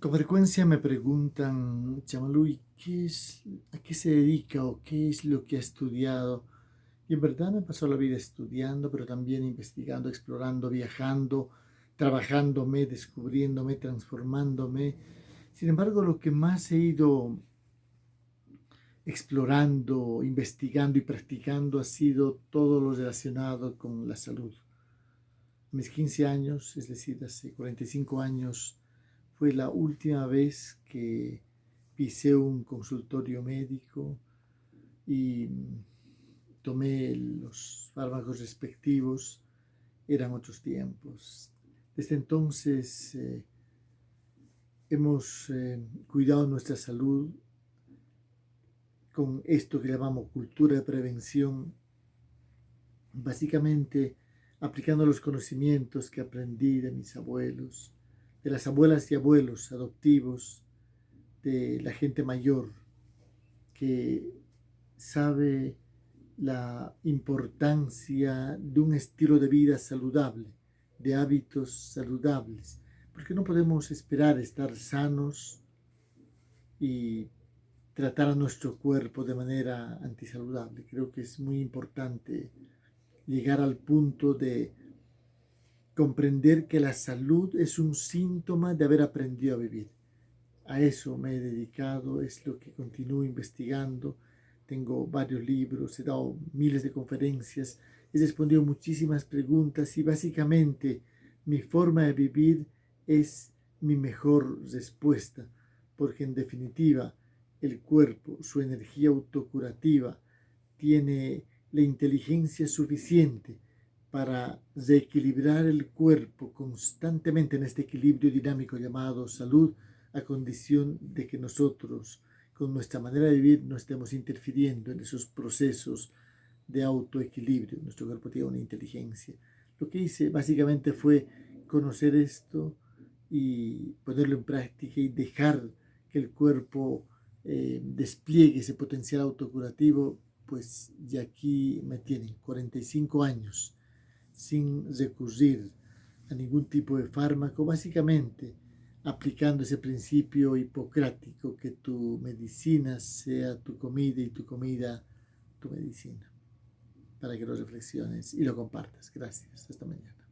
Con frecuencia me preguntan, Chamaluy, ¿qué es, ¿a qué se dedica o qué es lo que ha estudiado? Y en verdad me pasó la vida estudiando, pero también investigando, explorando, viajando, trabajándome, descubriéndome, transformándome. Sin embargo, lo que más he ido explorando, investigando y practicando ha sido todo lo relacionado con la salud. Mis 15 años, es decir, hace 45 años, fue la última vez que pisé un consultorio médico y tomé los fármacos respectivos. Eran otros tiempos. Desde entonces eh, hemos eh, cuidado nuestra salud con esto que llamamos cultura de prevención, básicamente aplicando los conocimientos que aprendí de mis abuelos, de las abuelas y abuelos adoptivos, de la gente mayor que sabe la importancia de un estilo de vida saludable, de hábitos saludables, porque no podemos esperar estar sanos y tratar a nuestro cuerpo de manera antisaludable. Creo que es muy importante llegar al punto de comprender que la salud es un síntoma de haber aprendido a vivir. A eso me he dedicado, es lo que continúo investigando. Tengo varios libros, he dado miles de conferencias, he respondido muchísimas preguntas y básicamente mi forma de vivir es mi mejor respuesta, porque en definitiva el cuerpo, su energía autocurativa, tiene la inteligencia suficiente para reequilibrar el cuerpo constantemente en este equilibrio dinámico llamado salud, a condición de que nosotros, con nuestra manera de vivir, no estemos interfiriendo en esos procesos de autoequilibrio. Nuestro cuerpo tiene una inteligencia. Lo que hice básicamente fue conocer esto y ponerlo en práctica y dejar que el cuerpo eh, despliegue ese potencial autocurativo, pues ya aquí me tienen 45 años sin recurrir a ningún tipo de fármaco, básicamente aplicando ese principio hipocrático que tu medicina sea tu comida y tu comida tu medicina, para que lo reflexiones y lo compartas. Gracias. Hasta mañana.